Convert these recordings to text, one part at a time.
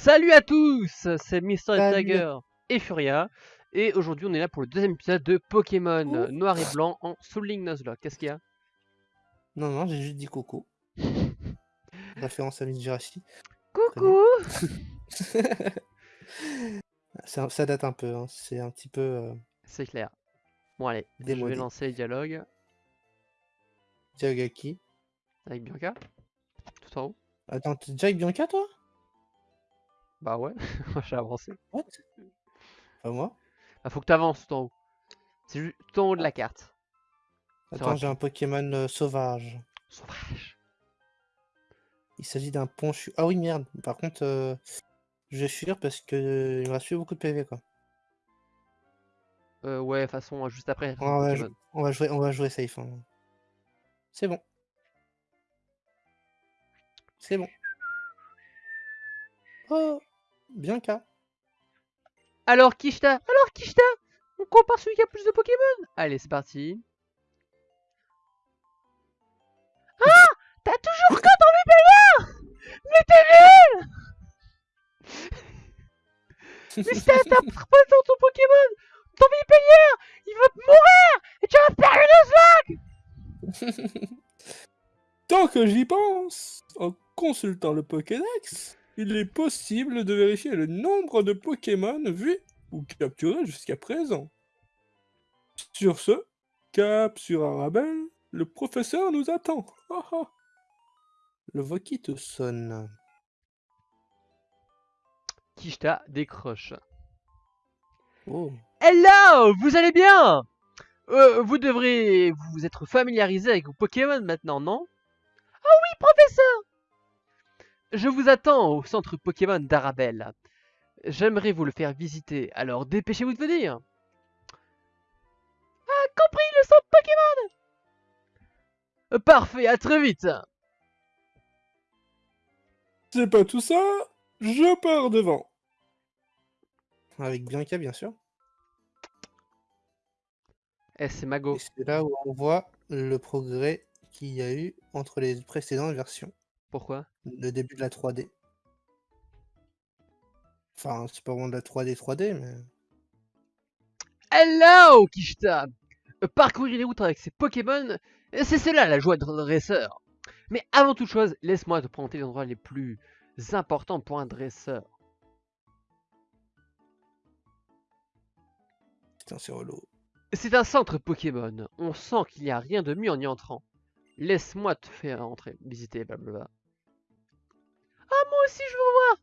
Salut à tous, c'est Mister. Tiger et Furia. Et aujourd'hui, on est là pour le deuxième épisode de Pokémon Ouh. Noir et Blanc en Soul Link Nuzlocke. Qu'est-ce qu'il y a? Non, non, j'ai juste dit coco. Référence à Miss Jurassic. Coucou Ça, ça date un peu, hein. c'est un petit peu euh, C'est clair. Bon allez, je vais lancer le dialogue Diagaki. avec Bianca. Tout en haut. Attends, t'es déjà avec Bianca toi? Bah ouais, j'ai avancé. What? Pas moi? Bah faut que t'avances tout en haut. C'est juste tout en haut de la carte. Attends, j'ai un Pokémon euh, sauvage. Sauvage. Il s'agit d'un ponchu. Ah oui, merde. Par contre, euh, je vais fuir parce que euh, il me reste beaucoup de PV quoi. Euh, ouais, de toute façon, juste après. On va, Pokémon. jou- on va jouer, on va jouer safe. hein. C'est bon. C'est bon. Oh, Bianca. Alors Kishta Alors Kishta On compare celui qui a plus de Pokémon. Allez, c'est parti. Ah T'as toujours que ton Vipère Mais t'es nul. Mais t'as pas dans ton Pokémon. Ton Vipère Il va te mourir Et tu vas perdre une Tant que j'y pense, en consultant le Pokédex, il est possible de vérifier le nombre de Pokémon vus ou capturés jusqu'à présent. Sur ce, cap sur Arabelle, le professeur nous attend. Ah ah. Le Voki te sonne. Kishta décroche. Oh. Hello Vous allez bien? Euh, Vous devrez vous être familiarisé avec vos Pokémon maintenant, non? Ah oui, professeur Je vous attends au centre Pokémon d'Arabelle. J'aimerais vous le faire visiter, alors dépêchez-vous de venir Ah, compris, le centre Pokémon Euh, Parfait, à très vite C'est pas tout ça, je pars devant. Avec Bianca, bien sûr. Eh, c'est Mago. C'est là où on voit le progrès qu'il y a eu entre les précédentes versions. Pourquoi? Le début de la 3D. Enfin, c'est pas vraiment de la 3D 3D, mais... Hello, Kishta Euh, Parcourir les routes avec ces Pokémon, euh, c'est cela la joie de dresseur. Mais avant toute chose, laisse-moi te présenter les endroits les plus importants pour un dresseur. Putain, c'est relou. C'est un centre Pokémon. On sent qu'il n'y a rien de mieux en y entrant. Laisse-moi te faire entrer, visiter, blablabla. Ah, moi aussi je veux voir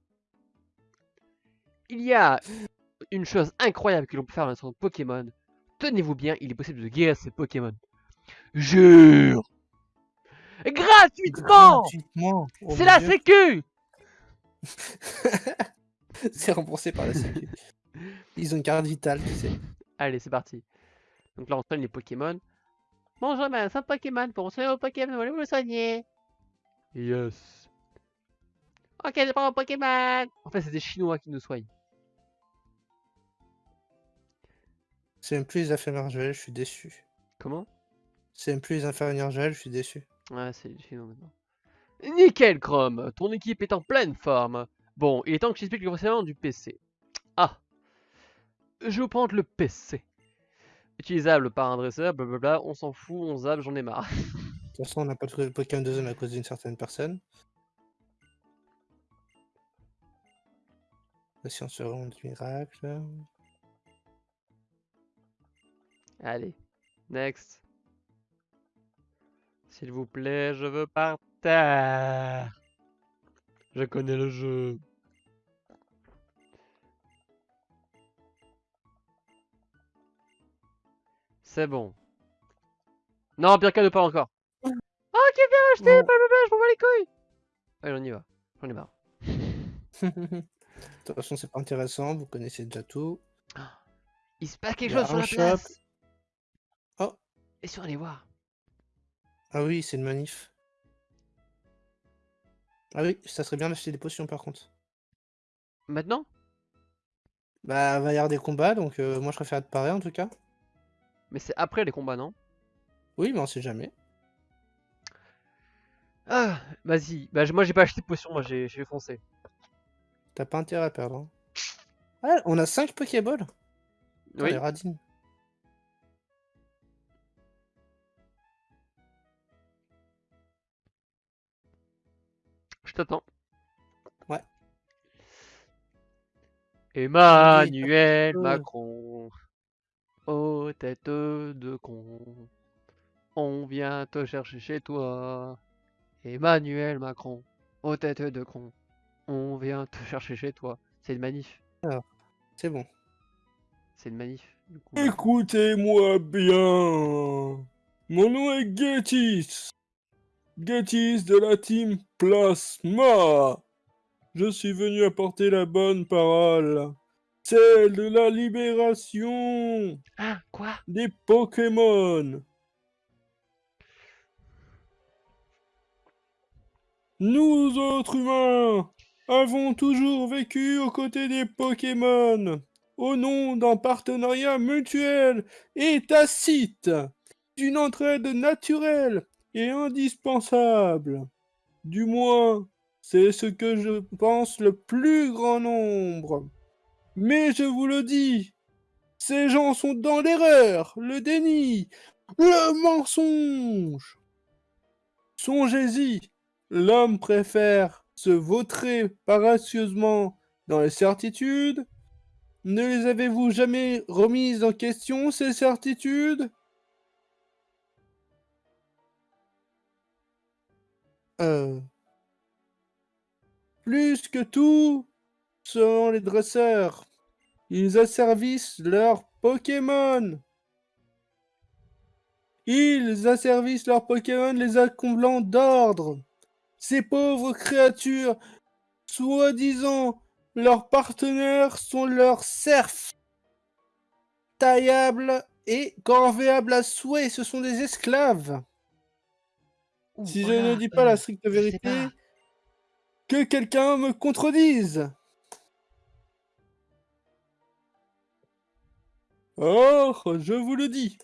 Il y a une chose incroyable que l'on peut faire dans un centre Pokémon. Tenez-vous bien, il est possible de guérir ces Pokémon. Jure Gratuitement Gratuitement Oh C'est la Dieu. sécu C'est remboursé par la Sécu. Ils ont une carte vitale, tu sais. Allez, c'est parti. Donc là, on soigne les Pokémon. Bonjour, madame, c'est un Pokémon. Pour soigner vos Pokémon, voulez-vous le soigner? Yes. Ok, je prends mon Pokémon. En fait, c'est des Chinois qui nous soignent. C'est même plus les infirmières Joël, je suis déçu. Comment? C'est même plus les infirmières Joël, je suis déçu. Ouais, c'est des Chinois maintenant. Nickel, Chrome. Ton équipe est en pleine forme. Bon, il est temps que je t'explique le fonctionnement du PC. Ah. Je vais vous prendre le PC. Utilisable par un dresseur, blablabla, on s'en fout, on zappe, j'en ai marre. De toute façon, on n'a pas trouvé le Pokémon de zone à cause d'une certaine personne. Science seconde du miracle. Allez, next. S'il vous plaît, je veux par terre. Je connais le jeu. C'est bon. Non, pire cas de pas encore. Oh, qui vient acheter Non. blablabla, je m'en bats les couilles. Allez, on y va. J'en ai marre. De toute façon, c'est pas intéressant, vous connaissez déjà tout. Il se passe quelque chose sur la shop. place. Oh. Et sur aller voir. Ah oui, c'est le manif. Ah oui, ça serait bien d'acheter des potions par contre. Maintenant? Bah, va y avoir des combats, donc euh, moi je préfère te parer en tout cas. Mais c'est après les combats, non? Oui, mais on sait jamais. Ah, vas-y. Bah, moi, j'ai pas acheté de potion, moi, j'ai j'ai foncé. T'as pas intérêt à perdre. hein. Ah, on a 5 Pokéballs Putain, Oui. les radines. Je t'attends. Ouais. Emmanuel peu. Macron, aux têtes de con, on vient te chercher chez toi. Emmanuel Macron, aux têtes de con, on vient te chercher chez toi. C'est une manif, C'est bon. c'est une manif. Écoutez-moi bien. Mon nom est Getis. Getis de la team Plasma. Je suis venu apporter la bonne parole. Celle de la libération Ah, quoi? Des Pokémon. Nous autres humains avons toujours vécu aux côtés des Pokémon au nom d'un partenariat mutuel et tacite, d'une entraide naturelle et indispensable. Du moins, c'est ce que je pense le plus grand nombre. Mais je vous le dis, ces gens sont dans l'erreur, le déni, le mensonge. Songez-y, l'homme préfère se vautrer paracieusement dans les certitudes? Ne les avez-vous jamais remises en question, ces certitudes? Euh, Plus que tout, sont les dresseurs. Ils asservissent leurs Pokémon. Ils asservissent leurs Pokémon les accomblant d'ordre. Ces pauvres créatures, soi-disant leurs partenaires, sont leurs serfs. Taillables et corvéables à souhait, ce sont des esclaves. Ouh, Si je ne dis pas la euh, stricte vérité, que quelqu'un me contredise. Or, je vous le dis,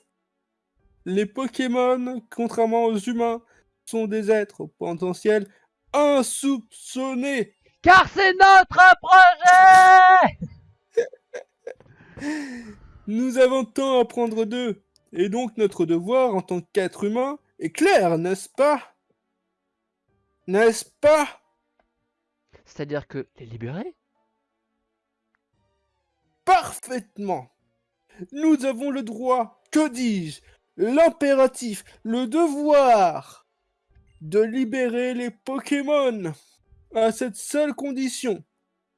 les Pokémon, contrairement aux humains, sont des êtres au potentiel insoupçonnés. Car c'est notre projet Nous avons tant à apprendre d'eux, et donc notre devoir en tant qu'être humain est clair, n'est-ce pas? N'est-ce pas? C'est-à-dire que les libérer? Parfaitement. Nous avons le droit, que dis-je, l'impératif, le devoir de libérer les Pokémon. À cette seule condition,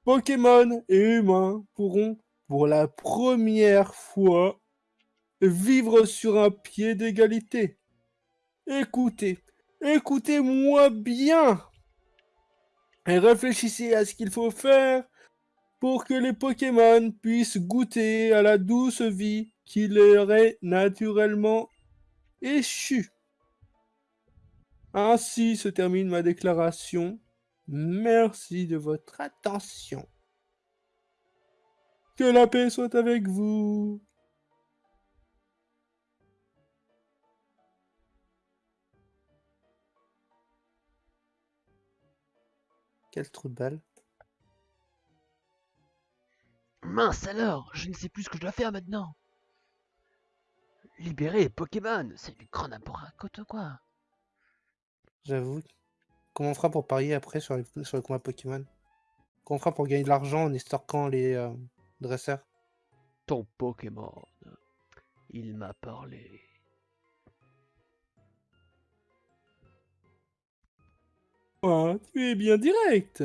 Pokémon et humains pourront, pour la première fois, vivre sur un pied d'égalité. Écoutez, écoutez-moi bien et réfléchissez à ce qu'il faut faire pour que les Pokémon puissent goûter à la douce vie qui leur est naturellement échue. Ainsi se termine ma déclaration. Merci de votre attention. Que la paix soit avec vous. quel trou de balle? Mince alors, je ne sais plus ce que je dois faire maintenant. Libérer les Pokémon, c'est du grand n'importe quoi. J'avoue. Comment on fera pour parier après sur les, sur les combats Pokémon? Comment on fera pour gagner de l'argent en estorquant les euh, dresseurs? Ton Pokémon, il m'a parlé. Ah, tu es bien direct.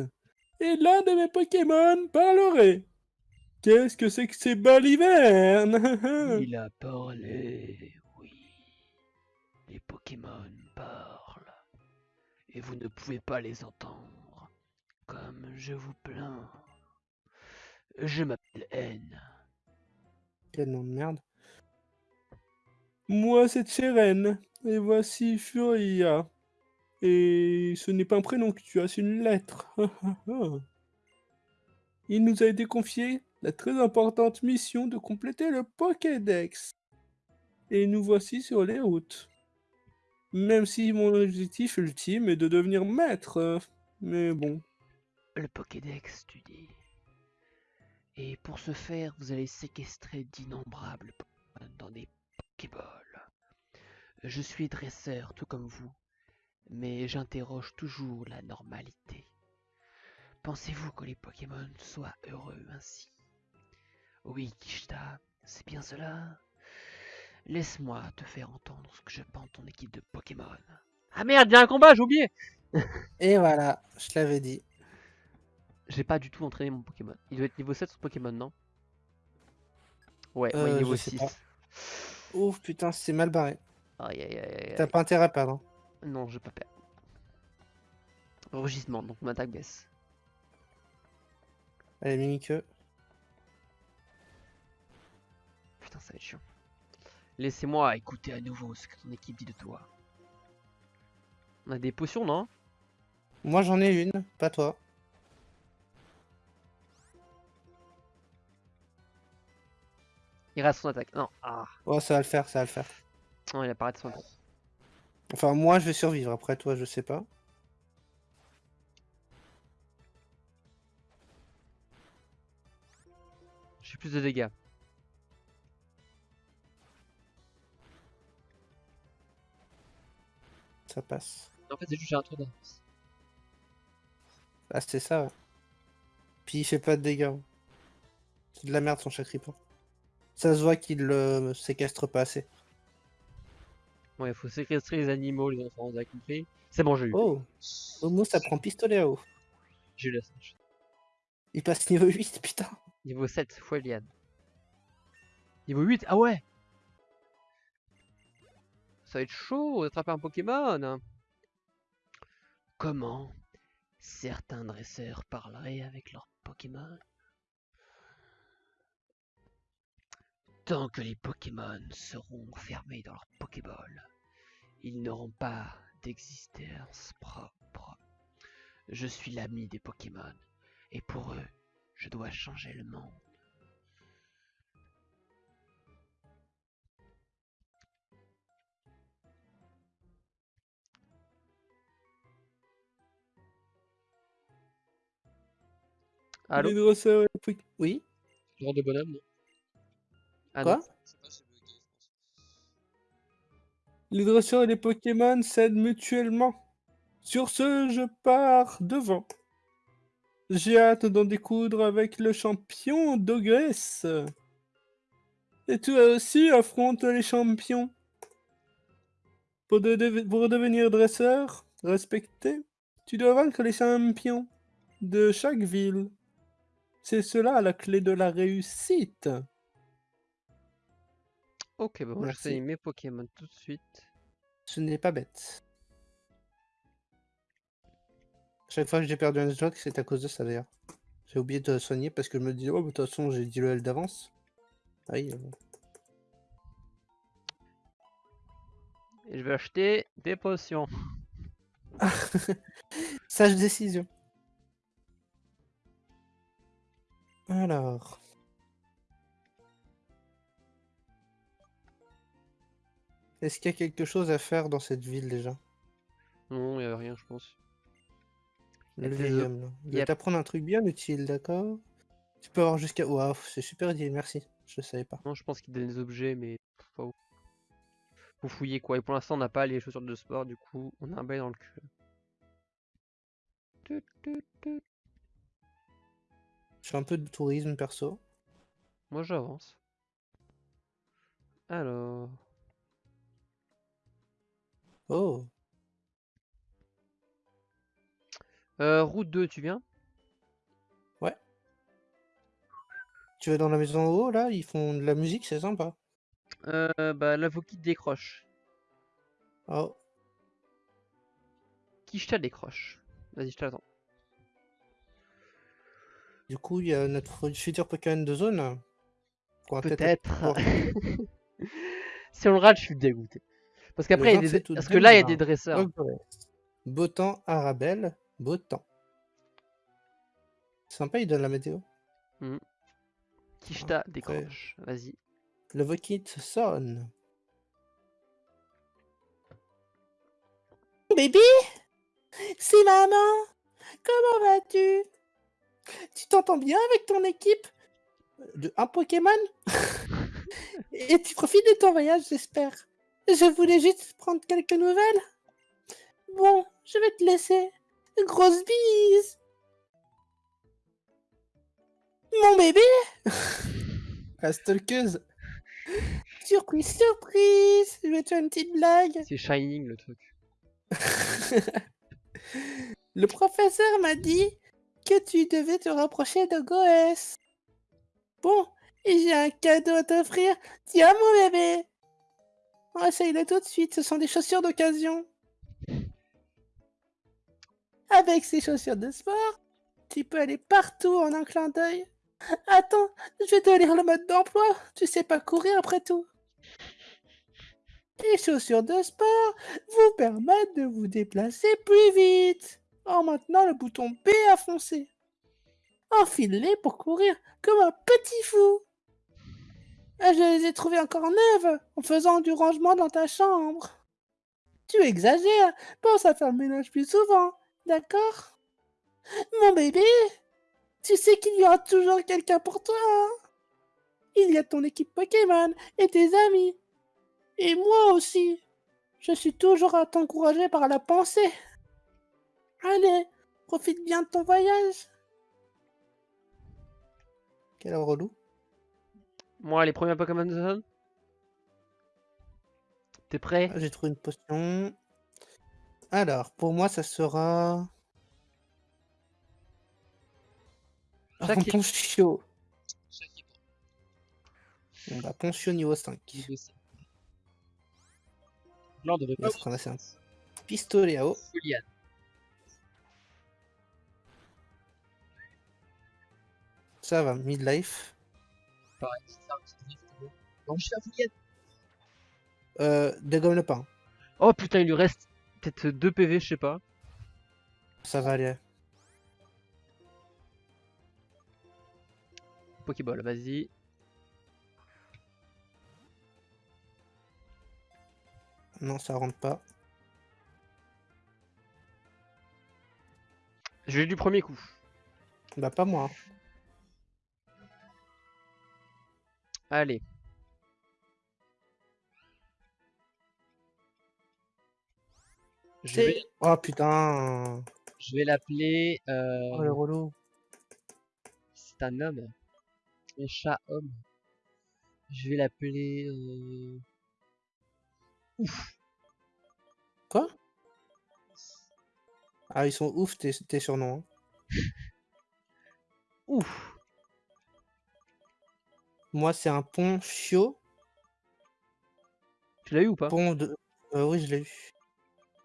Et l'un de mes Pokémon parlerait. Qu'est-ce que c'est que ces balivernes? Il a parlé, oui. Les Pokémon parlent. Et vous ne pouvez pas les entendre. Comme je vous plains. Je m'appelle N. Quel nom de merde. Moi, c'est Cheren. Et voici Furia. Et ce n'est pas un prénom que tu as, c'est une lettre. Il nous a été confié la très importante mission de compléter le Pokédex. Et nous voici sur les routes. Même si mon objectif ultime est de devenir maître. euh, Mais bon, Le Pokédex, tu dis. Et pour ce faire, vous allez séquestrer d'innombrables Pokémon dans des Pokéballs. Je suis dresseur tout comme vous, mais j'interroge toujours la normalité. Pensez-vous que les Pokémon soient heureux ainsi? Oui, Kishta, c'est bien cela? Laisse-moi te faire entendre ce que je pense de ton équipe de Pokémon. Ah merde, il y a un combat, j'ai oublié Et voilà, je l'avais dit. J'ai pas du tout entraîné mon Pokémon. Il doit être niveau 7 son Pokémon, non? Ouais, ouais, Euh, niveau je sais 6. pas. Ouf, putain, c'est mal barré. Aïe aïe aïe aïe. T'as pas intérêt à perdre. hein. Non, je vais pas perdre. Rugissement, donc mon attaque baisse. Allez, mini-queue. Putain, ça va être chiant. Laissez-moi écouter à nouveau ce que ton équipe dit de toi. On a des potions, non? Moi, j'en ai une, pas toi. Il reste son attaque. Non, ah. Ouais, ça va le faire, ça va le faire. Non, il a pas raté son attaque. Enfin, moi, je vais survivre. Après, toi, je sais pas. J'ai plus de dégâts. Ça passe. En fait, c'est juste j'ai un tour d'avance. Ah, c'était ça, ouais. Puis il fait pas de dégâts. C'est de la merde son Chacripant. Ça se voit qu'il le séquestre pas assez. Bon, il faut séquestrer les animaux, les enfants, vous avez compris C'est bon, j'ai eu. Oh Momo, ça prend pistolet à eau. J'ai eu la singe. Il passe niveau 8, putain. Niveau 7, Foueliane. Niveau 8, ah ouais Ça va être chaud d'attraper un Pokémon Comment certains dresseurs parleraient avec leurs Pokémon? Tant que les Pokémon seront enfermés dans leur Pokéball, ils n'auront pas d'existence propre. Je suis l'ami des Pokémon, et pour eux, je dois changer le monde. Allô Les dresseurs et les Poké- Oui Genre de bonhomme, non Ah Quoi non. Les dresseurs et les Pokémon s'aident mutuellement. Sur ce, je pars devant. J'ai hâte d'en découdre avec le champion d'Ogresse. Et toi aussi affronte les champions. Pour, de- pour devenir dresseur respecté, tu dois vaincre les champions de chaque ville. C'est cela la clé de la réussite. Ok, bah moi Merci. j'essaye mes Pokémon tout de suite. Ce n'est pas bête. Chaque fois que j'ai perdu un joke, c'est à cause de ça d'ailleurs. J'ai oublié de soigner parce que je me disais, oh, de toute façon, j'ai dit le L d'avance. Ah Oui, euh, Et je vais acheter des potions. Sage décision. Alors. Est-ce qu'il y a quelque chose à faire dans cette ville déjà? Non, il a rien, je pense. Y a Le homme, là. Il y a- va t'apprendre un truc bien utile, d'accord? Tu peux avoir jusqu'à... Waouh, c'est super idée, merci. Je savais pas. Non, je pense qu'il donne des objets, mais pas ouf. Faut fouiller quoi. Et pour l'instant, on n'a pas les chaussures de sport, du coup, on a un bail dans le cul. Je fais un peu de tourisme perso. Moi, j'avance. Alors. Oh, Euh, route 2, tu viens? Tu vas dans la maison en haut, là? Ils font de la musique, c'est sympa. Euh, bah, l'avocat décroche. Oh, Kishta décroche? Vas-y, je t'attends. Du coup, il y a notre futur Pokémon de zone. Peut-être. si on le rate, je suis dégoûté. Parce qu'après, des... 27 août Parce que là, il y a 2020. des dresseurs. Beau temps, Arabelle, beau temps. Sympa, il donne la météo. Kishta décroche. Vas-y. Le Vokit sonne. Baby C'est maman Comment vas-tu? Tu t'entends bien avec ton équipe De un Pokémon Et tu profites de ton voyage, j'espère. Je voulais juste prendre quelques nouvelles. Bon, je vais te laisser. Grosse bise Mon bébé La stalkeuse Surprise, surprise Je vais te faire une petite blague C'est Shining le truc. Le professeur m'a dit que tu devais te rapprocher de Goès. Bon, j'ai un cadeau à t'offrir. Tiens, mon bébé. Essaye-le tout de suite, ce sont des chaussures d'occasion. Avec ces chaussures de sport, tu peux aller partout en un clin d'œil. Attends, je vais te lire le mode d'emploi. Tu sais pas courir après tout. Les chaussures de sport vous permettent de vous déplacer plus vite en maintenant le bouton B à foncer. Enfile-les pour courir comme un petit fou. Je les ai trouvées encore neuves en faisant du rangement dans ta chambre. Tu exagères, pense à faire le ménage plus souvent, d'accord? Mon bébé, tu sais qu'il y aura toujours quelqu'un pour toi. hein? Il y a ton équipe Pokémon et tes amis. Et moi aussi. Je suis toujours à t'encourager par la pensée. Allez, profite bien de ton voyage. Quel relou. Moi, les premiers Pokémon Zone. T'es prêt? Ah, J'ai trouvé une potion. Alors, pour moi, ça sera. Équipe. Ponchio. Bon, bah, Ponchio niveau 5. Lors de On va ramasser un pistolet à eau. Ça va, midlife. Pareil, c'est ça, c'est triste, bon. Non, je suis. Euh, dégomme le pain. Oh putain, il lui reste peut-être 2 PV, je sais pas. Ça va aller. Pokéball, vas-y. Non, ça rentre pas. Je l'ai du premier coup. Bah, pas moi. Allez. Je vais, Oh putain. je vais l'appeler. euh, Oh le relou. C'est un homme. Un chat homme. Je vais l'appeler. euh, Quoi? Ah, ils sont ouf tes, tes surnoms. hein. Ouf. Moi, c'est un Ponchio. Tu l'as eu ou pas? Pont de. Euh, oui, je l'ai eu.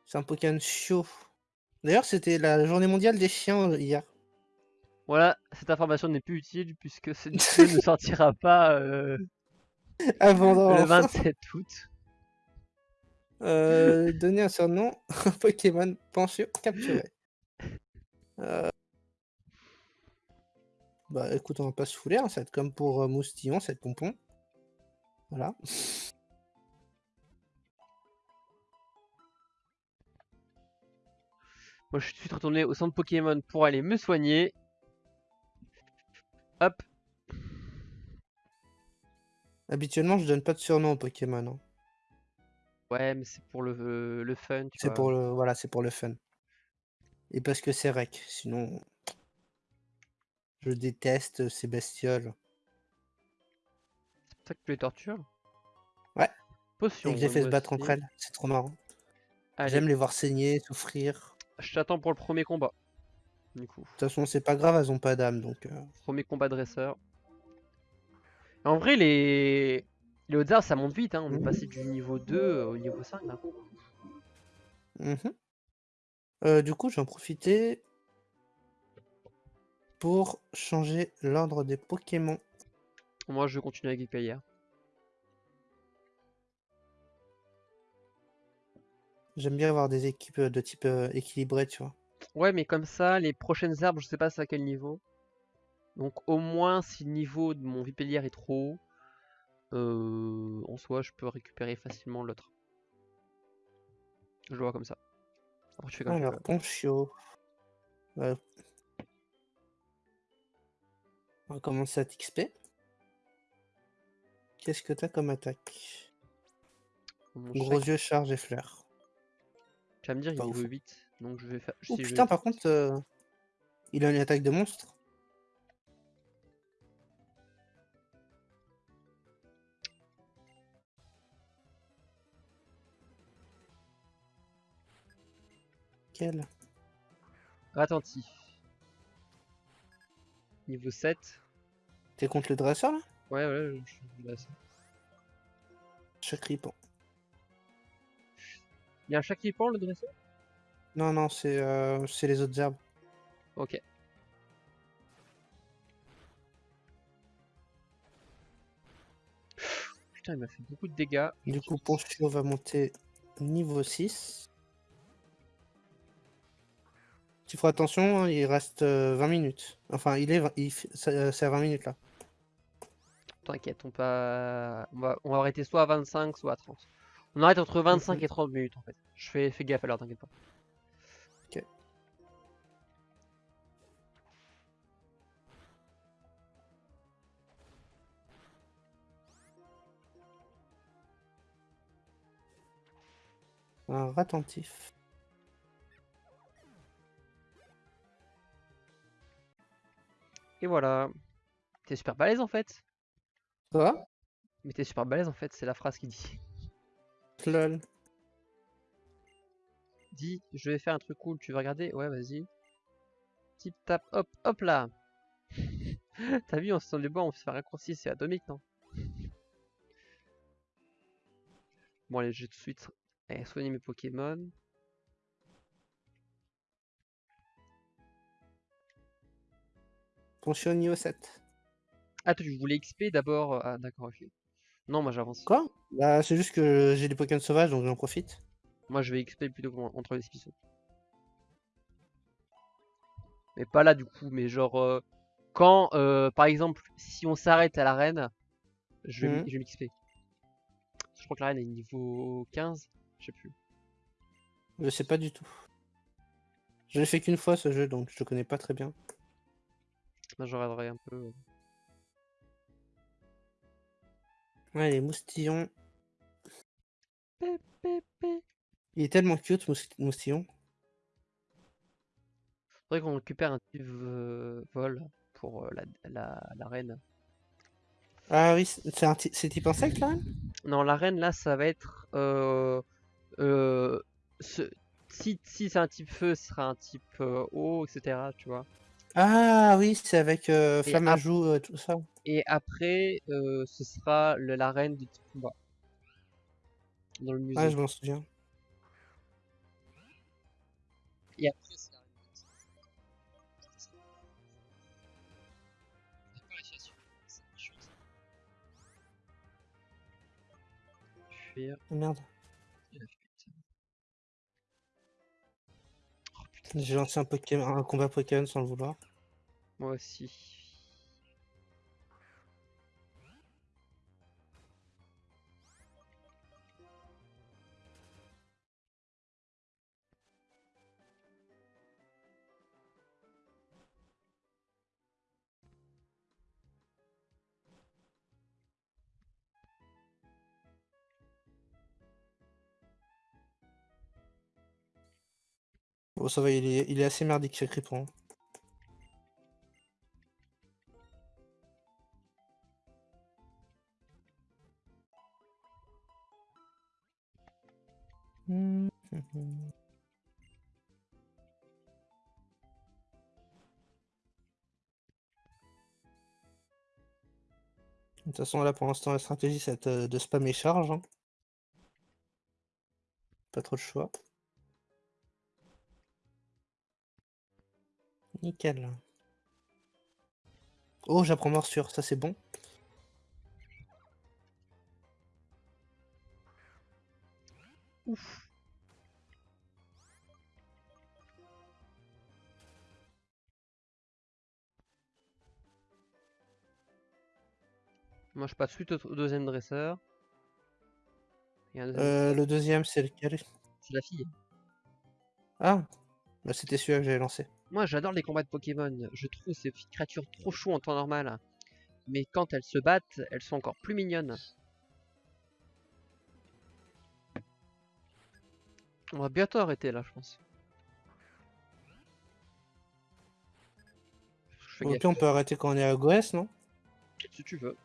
C'est un Pokémon Chio. D'ailleurs, c'était la journée mondiale des chiens euh, hier. Voilà, cette information n'est plus utile puisque ce ne sortira pas euh, Avant le d'en 27 août. euh, donner un surnom un Pokémon Ponchio capturé. Euh, Bah écoute, on va pas se fouler, hein, ça va être comme pour euh, Moustillon, c'est pompon. Voilà. Moi, je suis retourné au centre Pokémon pour aller me soigner. Hop. Habituellement, je donne pas de surnom aux Pokémon. hein. Ouais, mais c'est pour le, le fun, tu C'est pour le voilà, c'est pour le fun. Et parce que c'est rec, sinon je déteste ces bestioles. C'est pour ça que tu les tortures? Ouais. Potion. Et que j'ai fait se battre entre elles, c'est trop marrant. J'aime les voir saigner, souffrir. je t'attends pour le premier combat. Du coup, De toute façon, c'est pas grave, elles ont pas d'âme, donc euh, premier combat dresseur. En vrai, les, les ça monte vite. Hein. On est Mhm. passé du niveau 2 au niveau 5. Là. mhm. Euh, du coup, j'en profiter pour changer l'ordre des Pokémon. Moi, je continue avec Hyperior. J'aime bien avoir des équipes de type euh, équilibré, tu vois. Ouais, mais comme ça, les prochaines arbres, je sais pas c'est à quel niveau. Donc au moins, si le niveau de mon Vipellier est trop haut, euh, en soi, je peux récupérer facilement l'autre. Je le vois comme ça. Après, tu fais comme tu Alors. Ouais. On va commencer à t'XP. Qu'est-ce que t'as comme attaque? Mon Gros yeux, charge et fleurs. Tu vas me dire, il niveau 8. Donc je vais faire. Oh si putain, par contre, euh, il a une attaque de monstre. Quel? Attentif. Niveau 7. T'es contre le dresseur là? Ouais, ouais, je ça. Chaque ripon. Il y a un pend le dresseur? Non, non, c'est euh, c'est les autres herbes. Ok. Putain, il m'a fait beaucoup de dégâts. Du coup, Ponchio va monter niveau 6. Tu feras attention, hein, il reste euh, 20 minutes. Enfin, il est, il euh, c'est à 20 minutes là. T'inquiète, on, pas... on, va... on va arrêter soit à 25, soit à 30. On arrête entre 25 Mhm. et 30 minutes en fait. Je fais, fais gaffe alors, t'inquiète pas. Ok. Attentif. Et voilà. T'es super balèze en fait. Quoi? Mais t'es super balèze en fait, c'est la phrase qui dit. Lol. Dis, je vais faire un truc cool, tu veux regarder? Ouais, vas-y. Tip tap, hop, hop là T'as vu, on se sent les bords, on se fait un raccourci, c'est atomique, non? Bon, allez, je vais tout de suite eh, soigner mes Pokémon. Ponchio niveau 7. Ah, tu voulais XP d'abord Ah, d'accord, ok. Non, moi j'avance. Quoi? Bah, c'est juste que j'ai des Pokémon sauvages donc j'en profite. Moi je vais XP plutôt entre les spissons. Mais pas là du coup, mais genre euh, quand euh, par exemple si on s'arrête à l'arène, je vais Mhm. je m'XP. Je crois que l'arène est niveau 15, je sais plus. Je sais pas du tout. Je l'ai fait qu'une fois ce jeu donc je le connais pas très bien. Je regarderai un peu. Ouais, les moustillons. Il est tellement cute, Mous- moustillon. Faudrait qu'on récupère un petit vol pour euh, la, la, la reine. Ah oui, c'est un type insecte là Non, la reine là ça va être euh, euh, ce- si, si c'est un type feu, ce sera un type euh, eau, etc. Tu vois. Ah oui, c'est avec euh, Et à joue, euh, tout ça. Et après, euh, ce sera le- la reine de type combat. Dans le musée. Ouais, je m'en souviens. Et après, c'est la reine de type- J'ai pas réussi à suivre, c'est chiant, ça. Fuir. Ah, Merde, j'ai lancé un, Pokémon, un combat Pokémon sans le vouloir. moi aussi. Bon, ça va, il est, assez merdique ce Cripon. De toute façon, là pour l'instant, la stratégie c'est de, de spammer charge. hein. Pas trop de choix. Nickel. Oh, j'apprends morsure, ça c'est bon. Ouf. Moi, je passe suite au, deuxième dresseur. Deuxième- Euh, le deuxième, c'est lequel? C'est la fille. Ah, bah, c'était celui-là que j'avais lancé. Moi, j'adore les combats de Pokémon. Je trouve ces petites créatures trop chauds en temps normal. Mais quand elles se battent, elles sont encore plus mignonnes. On va bientôt arrêter là, je pense. Je Ok, gaffe, on peut arrêter quand on est à Goès, non? Si tu veux.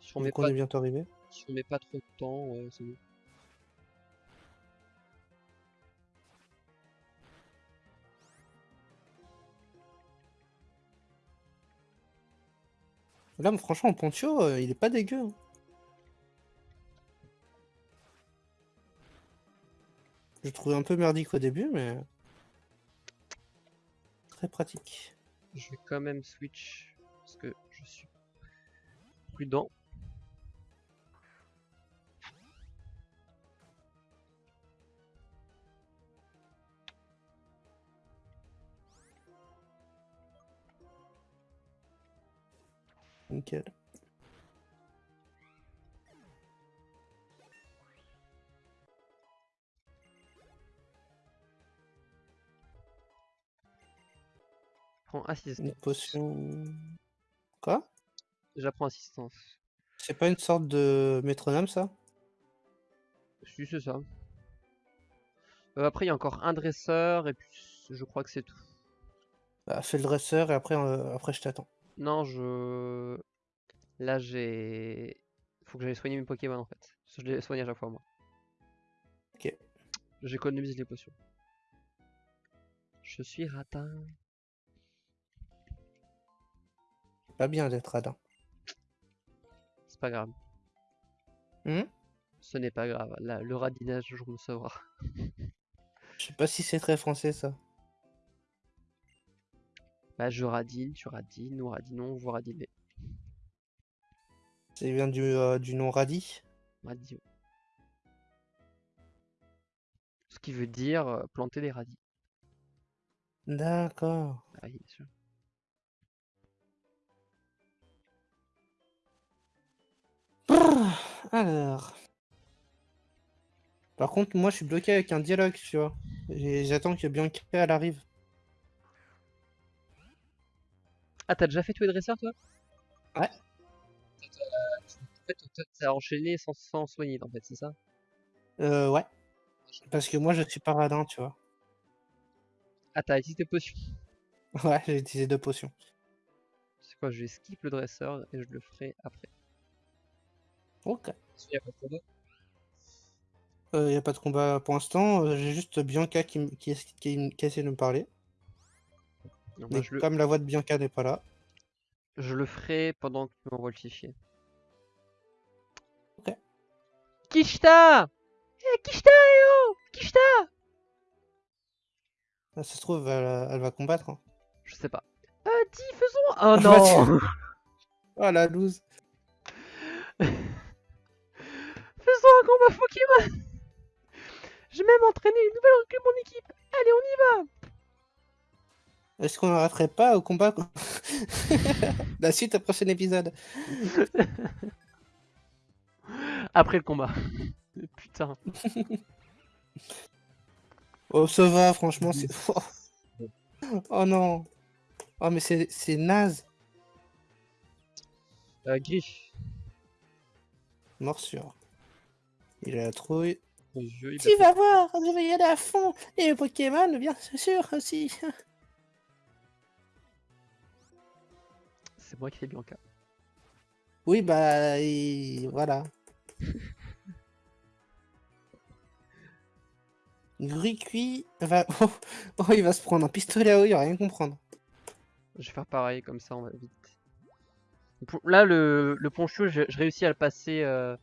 Si on met on pas, est bientôt arrivé. si on met pas trop de temps, ouais, c'est bon. Là, franchement, Poncho, euh, il est pas dégueu. hein. Je trouvais un peu merdique au début, mais... Très pratique. Je vais quand même switch parce que je suis prudent. Nickel. Prends assistance. Une potion... Quoi? J'apprends assistance. C'est pas une sorte de métronome, ça? Si, c'est ça. Euh, après, il y a encore un dresseur et puis je crois que c'est tout. bah, Fais le dresseur et après, euh, après je t'attends. Non, je. Là, j'ai. Faut que j'aille soigner mes Pokémon en fait. Je les soigne à chaque fois, moi. Ok. J'économise les potions. Je suis ratin. Pas bien d'être radin. C'est pas grave. Hmm? Ce n'est pas grave. Là, le radinage, je me sauvera. Je sais pas si c'est très français, ça. Bah, je radine, tu radines, nous radinons, vous radinez. Vient du, euh, du nom radis. Radis. Ce qui veut dire euh, planter des radis. D'accord. Ah oui, bien sûr. Brrr, Alors. Par contre, moi, je suis bloqué avec un dialogue, tu vois. J'attends que Bianca elle arrive. Ah, t'as déjà fait tous les dresseurs, toi? Ouais. En fait, t'as enchaîné sans, sans soigner, en fait, c'est ça? Euh, ouais. Parce que moi, je suis pas radin, tu vois. Ah, t'as utilisé tes potions? Ouais, j'ai utilisé deux potions. C'est quoi, je vais skip le dresseur et je le ferai après. Ok. Y a pas de combat? Il n'y a pas de combat pour l'instant. euh, j'ai juste Bianca qui, qui, qui, qui essaie de me parler. Non, Mais moi, je, le, comme la voix de Bianca n'est pas là. je le ferai pendant que tu m'envoies le fichier. Ok. Kishta Eh, Kishta, eh oh Kishta Ah, Ça se trouve, elle, elle va combattre. hein. Je sais pas. Euh, dis, faisons... Oh non Oh la loose. Faisons un combat Pokémon J'ai même entraîné une nouvelle recrue de mon équipe Allez, on y va Est-ce qu'on n'arrêterait pas au combat La suite au prochain épisode. Après le combat. Putain. Oh, ça va, franchement, c'est. Oh, Oh non. Oh, mais c'est c'est naze. Euh, Griff. Morsure. Il a la trouille. Il Tu a vas voir, je vais y aller à fond. Et le Pokémon, bien sûr aussi. C'est moi qui fais Bianca. Oui, bah, et voilà. Gricui va... Oh, oh, il va se prendre un pistolet à eau, il va rien comprendre. Je vais faire pareil, comme ça on va vite. Là, le, le poncho, je, je réussis à le passer euh,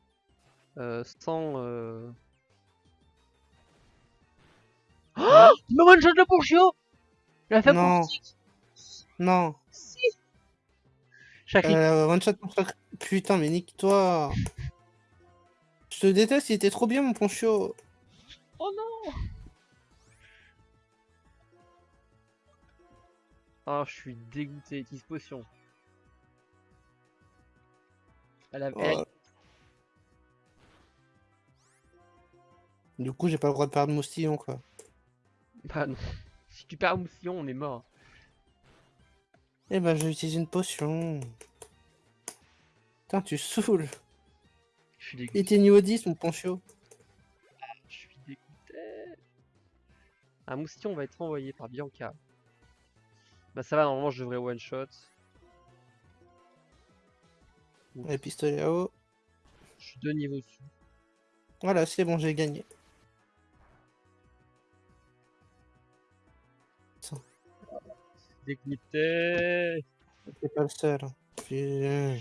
euh, sans... Euh... Oh Il me one-shot le poncho Il a fait Non. Non. Chakri, Euh, one shot pour chaque- Putain, mais nique-toi. Je te déteste, il était trop bien mon poncho. Oh non Oh, je suis dégoûté. Utilise potion. Elle a... Du coup, j'ai pas le droit de perdre moustillon, quoi. Bah non. Si tu perds Moussillon, on est mort. Eh ben, je vais utiliser une potion. Putain, tu saoules. Je suis Il dégoûté. était niveau 10, mon poncho. Je suis dégoûté. Un moustillon va être envoyé par Bianca. Bah ça va, normalement je devrais one shot. Les pistolets à eau. Je suis deux niveaux dessus. Voilà, c'est bon, j'ai gagné. Dégoûté. C'est pas le seul. hein.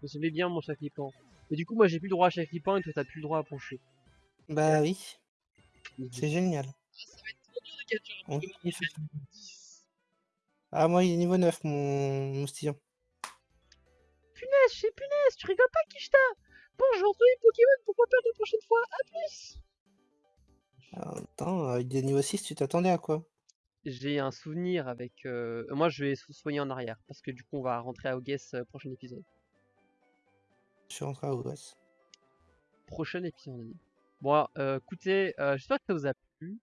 Vous savez bien mon chaflipan. Mais du coup moi j'ai plus le droit à chaflipan et toi t'as plus le droit à poncher. Bah oui, c'est génial. On Pokémon kiffe. déjà niveau 10. Ah, moi, il est niveau 9, mon moustillon. Punaise, je sais punaise, tu rigoles pas Kishta? Bon, je vais retrouver Pokémon pour pas perdre la prochaine fois, à plus Ah, Attends, avec des niveaux 6, tu t'attendais à quoi? J'ai un souvenir avec... euh, Moi je vais soigner en arrière, parce que du coup on va rentrer à Ogues euh, prochain épisode. Je suis rentré à Ouest. Prochain épisode. Bon, euh, écoutez, j'espère que ça vous a plu.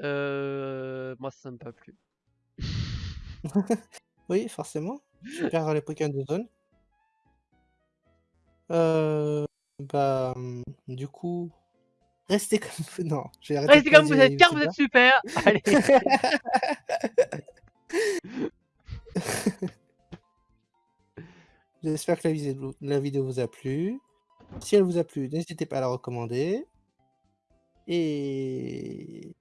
Moi ça m'a pas plu. Oui, forcément. Je perds les Pokémon de zone. Euh, bah, hum, du coup, restez comme vous. Non, je vais arrêter Restez comme vous êtes, car vous êtes super Allez J'espère que la vidéo, la vidéo vous a plu. Si elle vous a plu, n'hésitez pas à la recommander. Et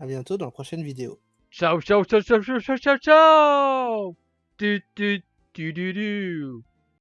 à bientôt dans la prochaine vidéo. Ciao, ciao, ciao, ciao, ciao, ciao, ciao, ciao Tu, tu, tu, tu, tu.